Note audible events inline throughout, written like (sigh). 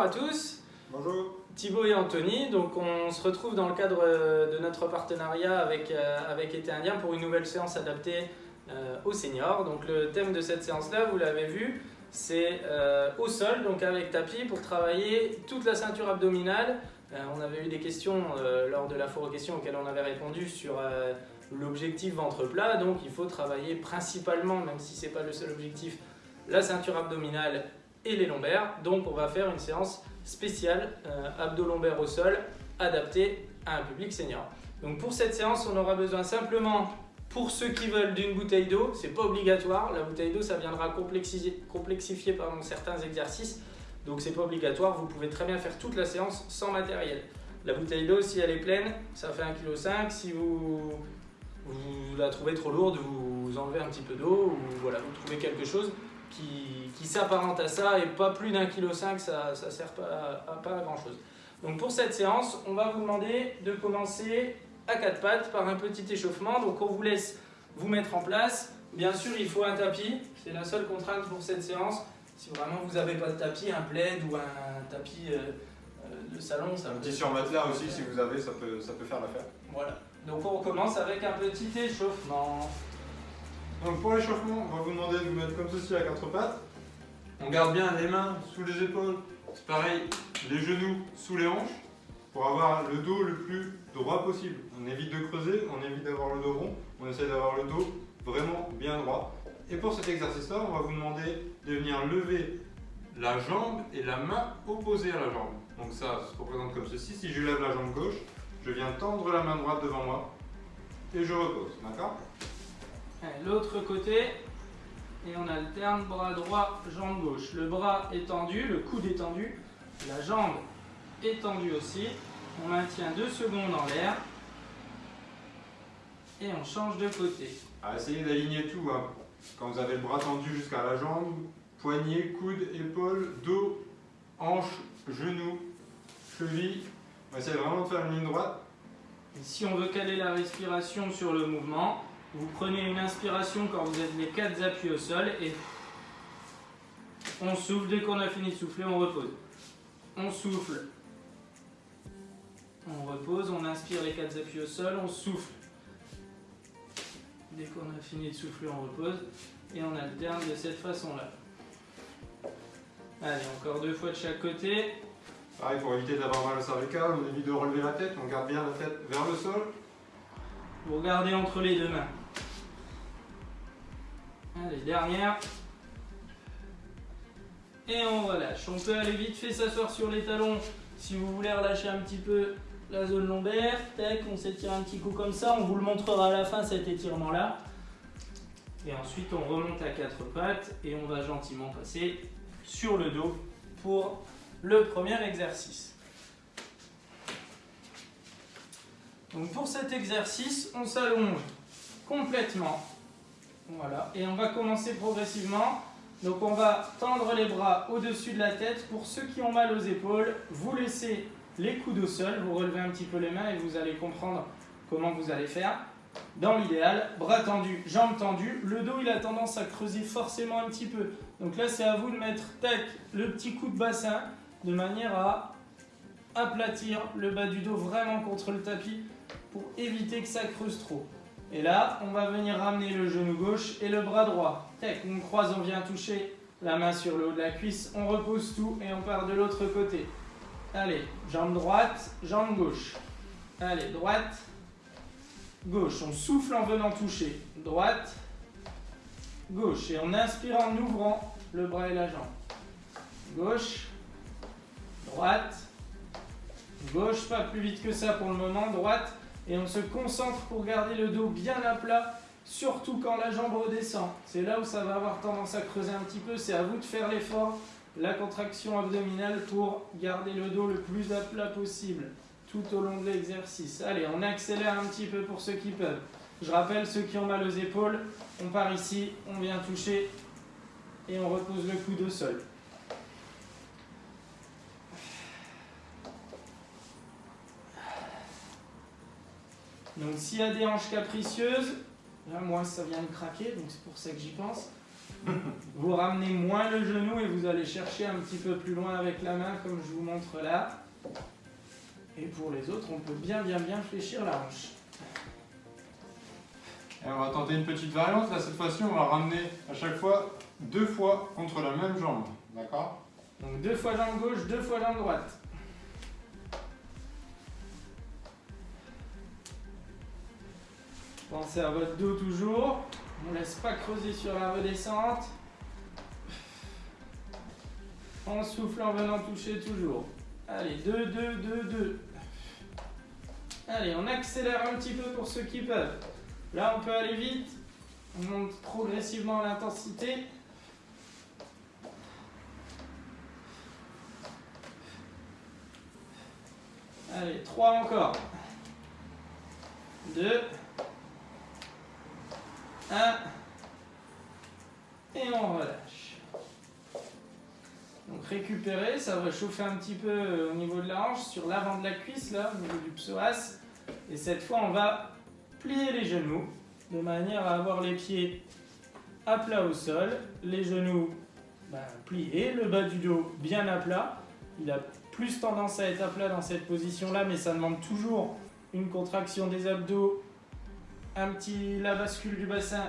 bonjour à tous. Bonjour. Thibaut et Anthony, donc on se retrouve dans le cadre euh, de notre partenariat avec, euh, avec Été Indien pour une nouvelle séance adaptée euh, aux seniors. Donc le thème de cette séance-là, vous l'avez vu, c'est au sol, donc avec tapis, pour travailler toute la ceinture abdominale. on avait eu des questions lors de la foire aux questions auxquelles on avait répondu sur l'objectif ventre plat, donc il faut travailler principalement, même si ce n'est pas le seul objectif, la ceinture abdominale et les lombaires. Donc on va faire une séance spéciale euh, abdo-lombaire au sol adaptée à un public senior. Donc pour cette séance, on aura besoin simplement, pour ceux qui veulent, d'une bouteille d'eau. C'est pas obligatoire. La bouteille d'eau, ça viendra complexifier, complexifier pardon, certains exercices. Donc c'est pas obligatoire. Vous pouvez très bien faire toute la séance sans matériel. La bouteille d'eau, si elle est pleine, ça fait 1,5 kg. Si vous, vous la trouvez trop lourde, vous enlevez un petit peu d'eau ou voilà, vous trouvez quelque chose qui, s'apparente à ça et pas plus d'un kilo 5, ça ne sert pas à, pas grand chose. Donc pour cette séance, on va vous demander de commencer à quatre pattes par un petit échauffement. Donc on vous laisse vous mettre en place. Bien sûr, il faut un tapis, c'est la seule contrainte pour cette séance. Si vraiment vous n'avez pas de tapis, un plaid ou un tapis euh, euh, de salon, ça Un petit sur matelas aussi, si vous avez, ça peut, ça peut faire l'affaire. Voilà. Donc on recommence avec un petit échauffement. Donc pour l'échauffement, on va vous demander de vous mettre comme ceci à quatre pattes. On garde bien les mains sous les épaules. C'est pareil, les genoux sous les hanches pour avoir le dos le plus droit possible. On évite de creuser, on évite d'avoir le dos rond, on essaie d'avoir le dos vraiment bien droit. Et pour cet exercice-là, on va vous demander de venir lever la jambe et la main opposée à la jambe. Donc ça se représente comme ceci. Si je lève la jambe gauche, je viens tendre la main droite devant moi et je repose. D'accord? L'autre côté, et on alterne bras droit, jambe gauche. Le bras est tendu, le coude est tendu, la jambe est tendue aussi. On maintient deux secondes en l'air et on change de côté. À essayer d'aligner tout. Hein. Quand vous avez le bras tendu jusqu'à la jambe, poignet, coude, épaule, dos, hanche, genou, cheville. On va essayer vraiment de faire une ligne droite. si on veut caler la respiration sur le mouvement, vous prenez une inspiration quand vous êtes les quatre appuis au sol et on souffle. Dès qu'on a fini de souffler, on repose. On souffle. On repose, on inspire les quatre appuis au sol, on souffle. Dès qu'on a fini de souffler, on repose et on alterne de cette façon-là. Allez, encore deux fois de chaque côté. Pareil, pour éviter d'avoir mal au cervical, on évite de relever la tête, on garde bien la tête vers le sol. Vous regardez entre les deux mains. Allez, dernière. Et on relâche. On peut aller vite fait s'asseoir sur les talons si vous voulez relâcher un petit peu la zone lombaire. Tac, on s'étire un petit coup comme ça. On vous le montrera à la fin cet étirement là. Et ensuite on remonte à quatre pattes et on va gentiment passer sur le dos pour le premier exercice. Donc pour cet exercice, on s'allonge complètement voilà, et on va commencer progressivement. Donc on va tendre les bras au-dessus de la tête. Pour ceux qui ont mal aux épaules, vous laissez les coudes au sol, vous relevez un petit peu les mains et vous allez comprendre comment vous allez faire. Dans l'idéal, bras tendus, jambes tendues, le dos il a tendance à creuser forcément un petit peu. Donc là c'est à vous de mettre le petit coup de bassin de manière à aplatir le bas du dos vraiment contre le tapis pour éviter que ça creuse trop. Et là, on va venir ramener le genou gauche et le bras droit. Tac, on croise, on vient toucher la main sur le haut de la cuisse, on repose tout et on part de l'autre côté. Allez, jambe droite, jambe gauche. Allez, droite, gauche. On souffle en venant toucher. Droite, gauche. Et on inspire en ouvrant le bras et la jambe. Gauche, droite, gauche, pas plus vite que ça pour le moment. Droite, et on se concentre pour garder le dos bien à plat, surtout quand la jambe redescend. C'est là où ça va avoir tendance à creuser un petit peu, c'est à vous de faire l'effort, la contraction abdominale pour garder le dos le plus à plat possible tout au long de l'exercice. Allez, on accélère un petit peu pour ceux qui peuvent. Je rappelle, ceux qui ont mal aux épaules, on part ici, on vient toucher et on repose le coude au sol. Donc s'il y a des hanches capricieuses, là moi ça vient de craquer, donc c'est pour ça que j'y pense. Vous ramenez moins le genou et vous allez chercher un petit peu plus loin avec la main comme je vous montre là. Et pour les autres, on peut bien bien bien fléchir la hanche. Et on va tenter une petite variante. Là, cette fois-ci, on va ramener à chaque fois deux fois contre la même jambe. D'accord? Donc deux fois jambe gauche, deux fois jambe droite. Pensez à votre dos toujours. On ne laisse pas creuser sur la redescente. On souffle en venant toucher toujours. Allez, 2, 2, 2, 2. Allez, on accélère un petit peu pour ceux qui peuvent. Là, on peut aller vite. On monte progressivement l'intensité. Allez, 3 encore. 2. 1. Et on relâche. Donc récupérer, ça va chauffer un petit peu au niveau de la hanche, sur l'avant de la cuisse, là, au niveau du psoas. Et cette fois, on va plier les genoux de manière à avoir les pieds à plat au sol, les genoux ben, pliés, le bas du dos bien à plat. Il a plus tendance à être à plat dans cette position-là, mais ça demande toujours une contraction des abdos, un petit la bascule du bassin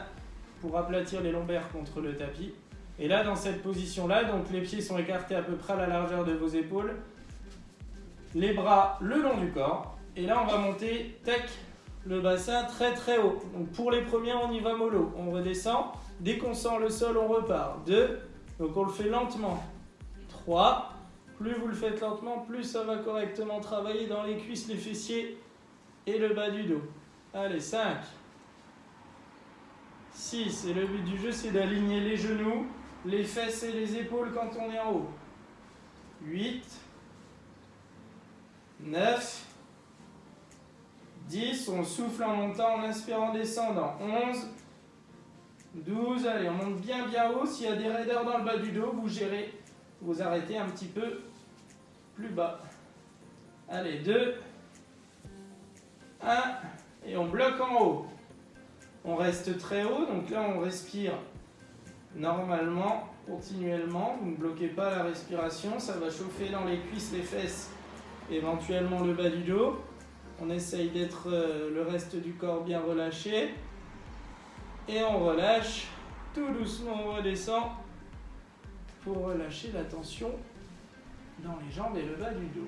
pour aplatir les lombaires contre le tapis. Et là, dans cette position-là, donc les pieds sont écartés à peu près à la largeur de vos épaules, les bras le long du corps, et là, on va monter, tac, le bassin très très haut. Donc pour les premiers, on y va mollo. On redescend. Dès qu'on sent le sol, on repart. 2. Donc on le fait lentement. 3. Plus vous le faites lentement, plus ça va correctement travailler dans les cuisses, les fessiers et le bas du dos. Allez, 5. 6. Et le but du jeu, c'est d'aligner les genoux, les fesses et les épaules quand on est en haut. 8. 9. 10, on souffle en montant, en inspirant, en descendant. 11, 12, allez, on monte bien bien haut. S'il y a des raideurs dans le bas du dos, vous gérez, vous arrêtez un petit peu plus bas. Allez, 2, 1, et on bloque en haut. On reste très haut, donc là on respire normalement, continuellement. Vous ne bloquez pas la respiration, ça va chauffer dans les cuisses, les fesses, éventuellement le bas du dos. On essaye d'être euh, le reste du corps bien relâché. Et on relâche. Tout doucement, on redescend pour relâcher la tension dans les jambes et le bas du dos.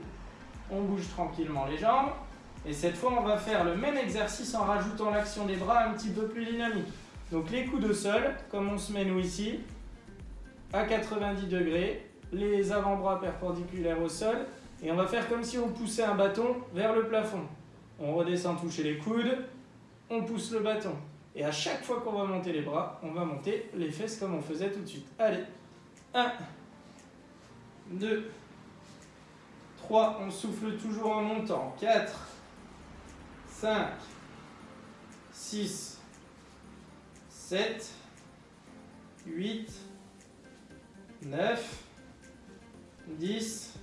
On bouge tranquillement les jambes. Et cette fois, on va faire le même exercice en rajoutant l'action des bras un petit peu plus dynamique. Donc les coudes au sol, comme on se met nous ici, à 90 degrés, les avant-bras perpendiculaires au sol, et on va faire comme si on poussait un bâton vers le plafond. On redescend toucher les coudes, on pousse le bâton. Et à chaque fois qu'on va monter les bras, on va monter les fesses comme on faisait tout de suite. Allez, 1, 2, 3, on souffle toujours en montant. 4, 5, 6, 7, 8, 9, 10,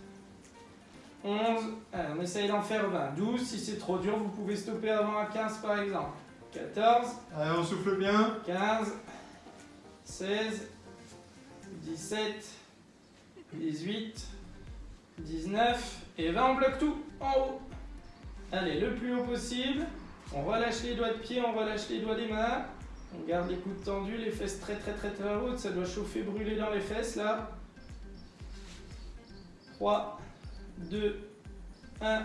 11, on essaye d'en faire 20. 12, si c'est trop dur, vous pouvez stopper avant à 15 par exemple. 14. Allez, on souffle bien. 15, 16, 17, 18, 19 et 20. On bloque tout en haut. Allez, le plus haut possible. On relâche les doigts de pied, on relâche les doigts des mains. On garde les coudes tendus, les fesses très très très très hautes. Ça doit chauffer, brûler dans les fesses là. 3, 2, 1,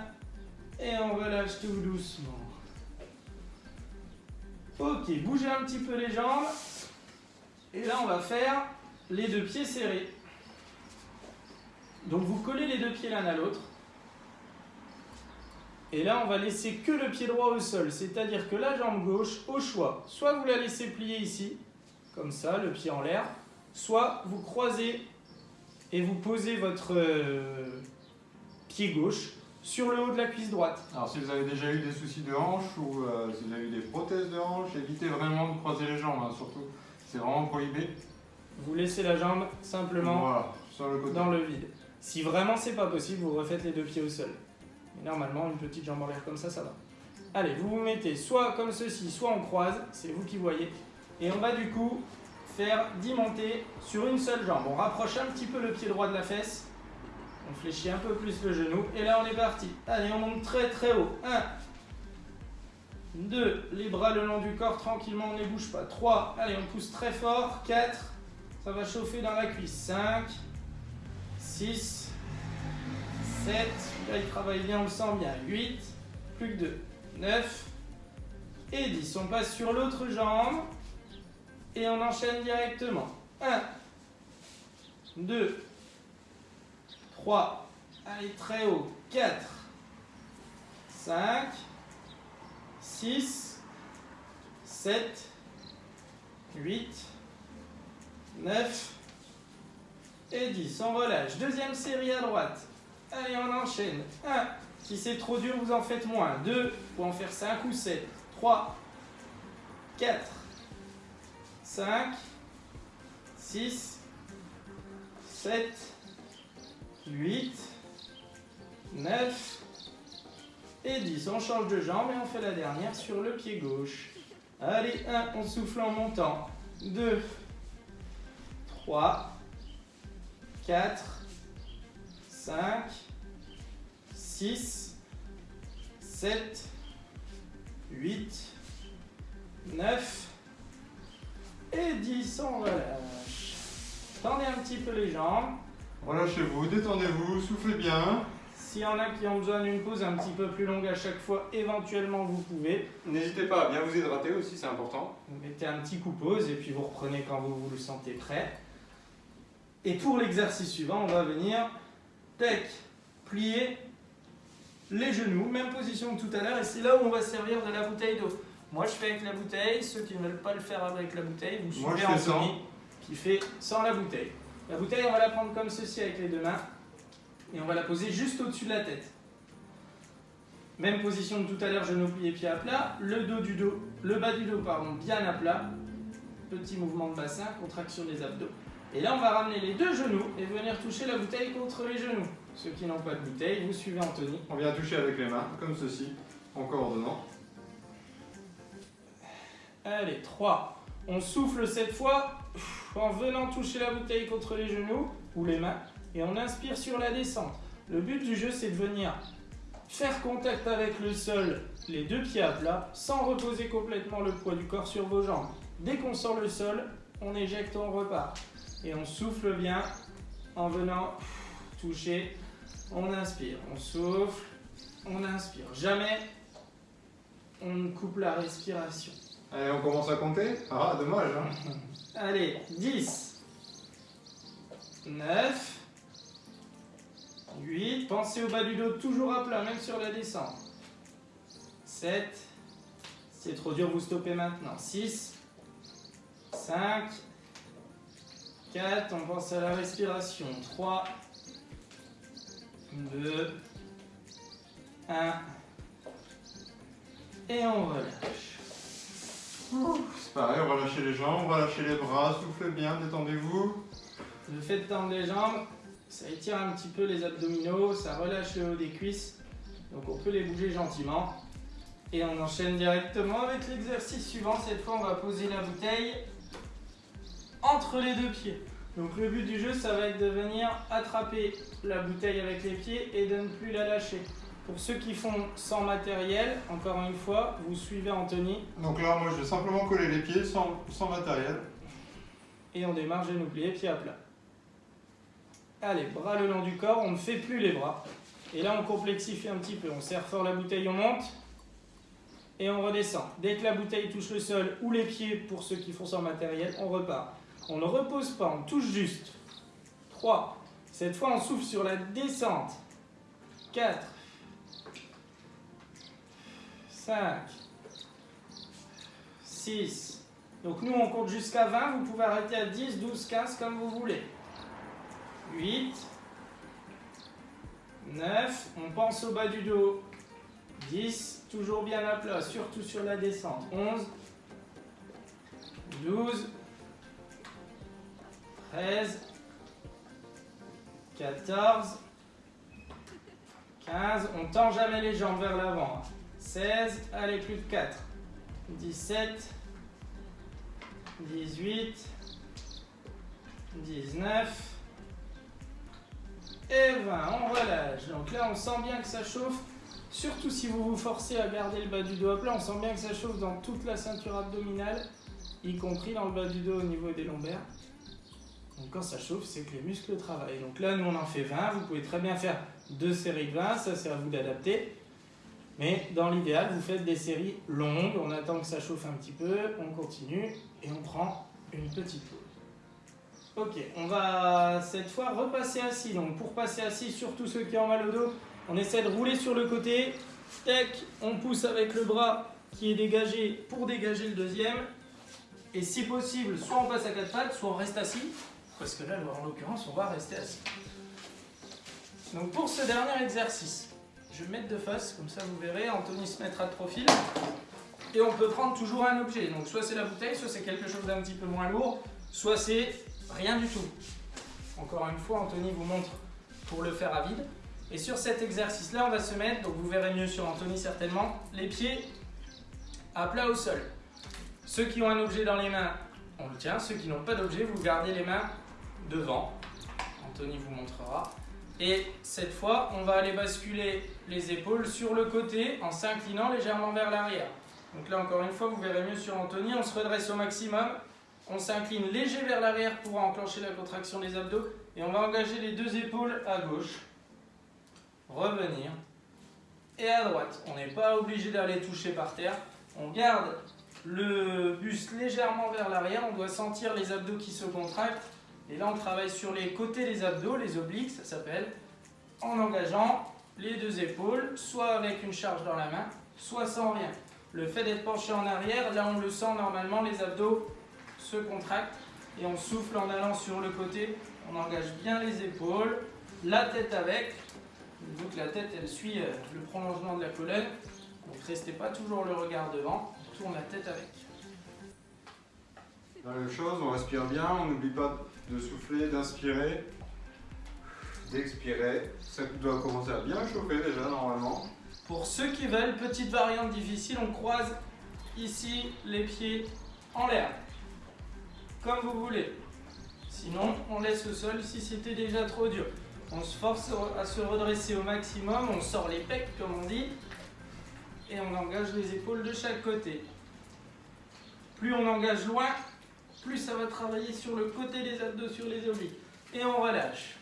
et on relâche tout doucement. Ok, bougez un petit peu les jambes. Et là, on va faire les deux pieds serrés. Donc vous collez les deux pieds l'un à l'autre. Et là, on va laisser que le pied droit au sol. C'est-à-dire que la jambe gauche, au choix, soit vous la laissez plier ici, comme ça, le pied en l'air, soit vous croisez et vous posez votre euh, pied gauche sur le haut de la cuisse droite. Alors si vous avez déjà eu des soucis de hanche ou euh, si vous avez eu des prothèses de hanche, évitez vraiment de croiser les jambes, hein, surtout. C'est vraiment prohibé. Vous laissez la jambe simplement voilà, sur le côté. dans le vide. Si vraiment c'est pas possible, vous refaites les deux pieds au sol. Mais normalement, une petite jambe en l'air comme ça, ça va. Allez, vous vous mettez soit comme ceci, soit on croise, c'est vous qui voyez. Et on va du coup faire 10 montées sur une seule jambe. On rapproche un petit peu le pied droit de la fesse. On fléchit un peu plus le genou. Et là, on est parti. Allez, on monte très très haut. 1, 2, les bras le long du corps, tranquillement, on ne bouge pas. 3, allez, on pousse très fort. 4, ça va chauffer dans la cuisse. 5, 6, 7, là il travaille bien, on le sent bien. 8, plus que 2, 9 et 10. On passe sur l'autre jambe et on enchaîne directement. 1, 2, 3, allez très haut, 4, 5, 6, 7, 8, 9 et 10. On relâche. Deuxième série à droite. Allez, on enchaîne. 1. Si c'est trop dur, vous en faites moins. 2. Pour en faire 5 ou 7. 3. 4. 5. 6. 7. 8. 9 et 10. On change de jambe et on fait la dernière sur le pied gauche. Allez, 1, on souffle en montant. 2, 3, 4, 5, 6, 7, 8, 9 et 10. On relâche. Tendez un petit peu les jambes. Relâchez-vous, détendez-vous, soufflez bien. S'il y en a qui ont besoin d'une pause un petit peu plus longue à chaque fois, éventuellement vous pouvez. N'hésitez pas à bien vous hydrater aussi, c'est important. Vous mettez un petit coup pause et puis vous reprenez quand vous, vous le sentez prêt. Et pour l'exercice suivant, on va venir, tac, plier les genoux, même position que tout à l'heure, et c'est là où on va servir de la bouteille d'eau. Moi je fais avec la bouteille, ceux qui ne veulent pas le faire avec la bouteille, vous Moi, suivez fais Anthony qui fait sans la bouteille. La bouteille, on va la prendre comme ceci avec les deux mains et on va la poser juste au-dessus de la tête. Même position que tout à l'heure, genou plié, pied à plat, le dos du dos, le bas du dos, pardon, bien à plat. Petit mouvement de bassin, contraction des abdos. Et là, on va ramener les deux genoux et venir toucher la bouteille contre les genoux. Ceux qui n'ont pas de bouteille, vous suivez Anthony. On vient toucher avec les mains, comme ceci, en coordonnant. Allez, 3. On souffle cette fois en venant toucher la bouteille contre les genoux ou les mains et on inspire sur la descente. Le but du jeu, c'est de venir faire contact avec le sol, les deux pieds à plat, sans reposer complètement le poids du corps sur vos jambes. Dès qu'on sort le sol, on éjecte, on repart. Et on souffle bien en venant toucher. On inspire, on souffle, on inspire. Jamais on ne coupe la respiration. Allez, on commence à compter? Ah, dommage, hein (laughs) Allez, 10, 9, 8, pensez au bas du dos toujours à plat, même sur la descente. 7, c'est trop dur, vous stoppez maintenant. 6, 5, 4, on pense à la respiration. 3, 2, 1, et on relâche. C'est pareil, on va lâcher les jambes, on va lâcher les bras, soufflez bien, détendez-vous. Le fait de tendre les jambes, ça étire un petit peu les abdominaux, ça relâche le haut des cuisses. Donc on peut les bouger gentiment. Et on enchaîne directement avec l'exercice suivant. Cette fois, on va poser la bouteille entre les deux pieds. Donc le but du jeu, ça va être de venir attraper la bouteille avec les pieds et de ne plus la lâcher. Pour ceux qui font sans matériel, encore une fois, vous suivez Anthony Donc là, moi, je vais simplement coller les pieds sans, sans matériel. et on démarre genou plié, pied à plat. Allez, bras le long du corps, on ne fait plus les bras. Et là, on complexifie un petit peu. On serre fort la bouteille, on monte et on redescend. Dès que la bouteille touche le sol ou les pieds, pour ceux qui font sans matériel, on repart. On ne repose pas, on touche juste. 3. Cette fois, on souffle sur la descente. 4. 5. 6. Donc nous, on compte jusqu'à 20. Vous pouvez arrêter à 10, 12, 15, comme vous voulez. 8. 9. On pense au bas du dos. 10. Toujours bien à plat, surtout sur la descente. 11. 12. 13. 14. 15. On tend jamais les jambes vers l'avant. 16. Allez, plus de 4. 17. 18, 19 et 20. On relâche. Donc là, on sent bien que ça chauffe. Surtout si vous vous forcez à garder le bas du dos à plat, on sent bien que ça chauffe dans toute la ceinture abdominale, y compris dans le bas du dos au niveau des lombaires. Donc quand ça chauffe, c'est que les muscles travaillent. Donc là, nous, on en fait 20. Vous pouvez très bien faire deux séries de 20. Ça, c'est à vous d'adapter. Mais dans l'idéal, vous faites des séries longues. On attend que ça chauffe un petit peu. On continue et on prend une petite pause. Ok, on va cette fois repasser assis. Donc pour passer assis, surtout ceux qui ont mal au dos, on essaie de rouler sur le côté. Tac, on pousse avec le bras qui est dégagé pour dégager le deuxième. Et si possible, soit on passe à quatre pattes, soit on reste assis. Parce que là, en l'occurrence, on va rester assis. Donc pour ce dernier exercice, je vais me mettre de face, comme ça vous verrez, Anthony se mettra de profil. Et on peut prendre toujours un objet. Donc soit c'est la bouteille, soit c'est quelque chose d'un petit peu moins lourd, soit c'est rien du tout. Encore une fois, Anthony vous montre pour le faire à vide. Et sur cet exercice-là, on va se mettre, donc vous verrez mieux sur Anthony certainement, les pieds à plat au sol. Ceux qui ont un objet dans les mains, on le tient. Ceux qui n'ont pas d'objet, vous gardez les mains devant. Anthony vous montrera. Et cette fois, on va aller basculer les épaules sur le côté en s'inclinant légèrement vers l'arrière. Donc là, encore une fois, vous verrez mieux sur Anthony. On se redresse au maximum. On s'incline léger vers l'arrière pour enclencher la contraction des abdos. Et on va engager les deux épaules à gauche. Revenir. Et à droite. On n'est pas obligé d'aller toucher par terre. On garde le buste légèrement vers l'arrière. On doit sentir les abdos qui se contractent. Et là, on travaille sur les côtés des abdos, les obliques, ça s'appelle, en engageant les deux épaules, soit avec une charge dans la main, soit sans rien. Le fait d'être penché en arrière, là on le sent normalement, les abdos se contractent et on souffle en allant sur le côté. On engage bien les épaules, la tête avec. Donc la tête elle suit euh, le prolongement de la colonne. Donc restez pas toujours le regard devant, on tourne la tête avec. La même chose, on respire bien, on n'oublie pas de souffler, d'inspirer, d'expirer. Ça doit commencer à bien chauffer déjà normalement. Pour ceux qui veulent, petite variante difficile, on croise ici les pieds en l'air. Comme vous voulez. Sinon, on laisse au sol si c'était déjà trop dur. On se force à se redresser au maximum, on sort les pecs comme on dit, et on engage les épaules de chaque côté. Plus on engage loin, plus ça va travailler sur le côté des abdos, sur les obliques. Et on relâche.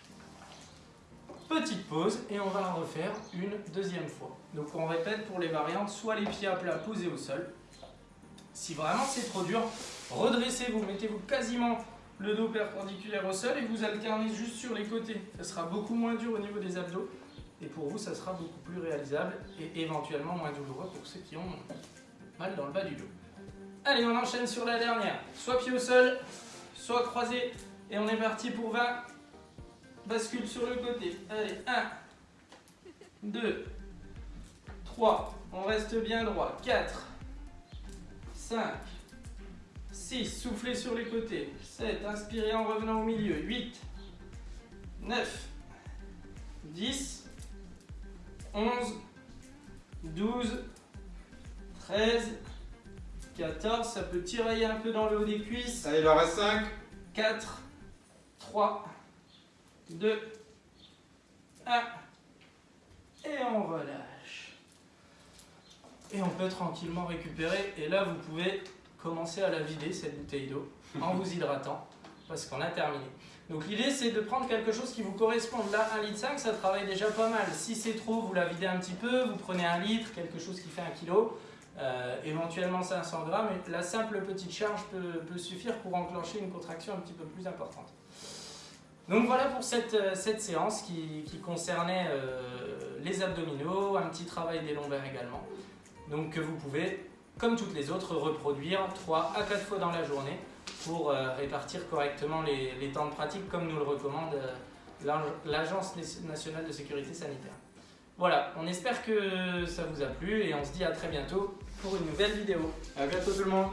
Petite pause et on va en refaire une deuxième fois. Donc on répète pour les variantes, soit les pieds à plat posés au sol. Si vraiment c'est trop dur, redressez-vous, mettez-vous quasiment le dos perpendiculaire au sol et vous alternez juste sur les côtés. Ça sera beaucoup moins dur au niveau des abdos et pour vous ça sera beaucoup plus réalisable et éventuellement moins douloureux pour ceux qui ont mal dans le bas du dos. Allez, on enchaîne sur la dernière. Soit pied au sol, soit croisé. Et on est parti pour 20. Bascule sur le côté. Allez, 1, 2, 3. On reste bien droit. 4, 5, 6. Soufflez sur les côtés. 7. Inspirez en revenant au milieu. 8, 9, 10, 11, 12, 13, 14, ça peut tirer un peu dans le haut des cuisses. Allez, il en reste 5. 4, 3, 2, 1. Et on relâche. Et on peut tranquillement récupérer. Et là, vous pouvez commencer à la vider, cette bouteille d'eau, en vous hydratant, parce qu'on a terminé. Donc l'idée, c'est de prendre quelque chose qui vous correspond. Là, 1,5 litre, ça travaille déjà pas mal. Si c'est trop, vous la videz un petit peu, vous prenez un litre, quelque chose qui fait un kilo. Euh, éventuellement 500 grammes, et la simple petite charge peut, suffire pour enclencher une contraction un petit peu plus importante. Donc voilà pour cette, euh, cette séance qui, concernait euh, les abdominaux, un petit travail des lombaires également. Donc que vous pouvez, comme toutes les autres, reproduire 3 à 4 fois dans la journée pour répartir correctement les, les, temps de pratique comme nous le recommande l'Agence nationale de sécurité sanitaire. Voilà, on espère que ça vous a plu et on se dit à très bientôt pour une nouvelle vidéo. A bientôt tout le monde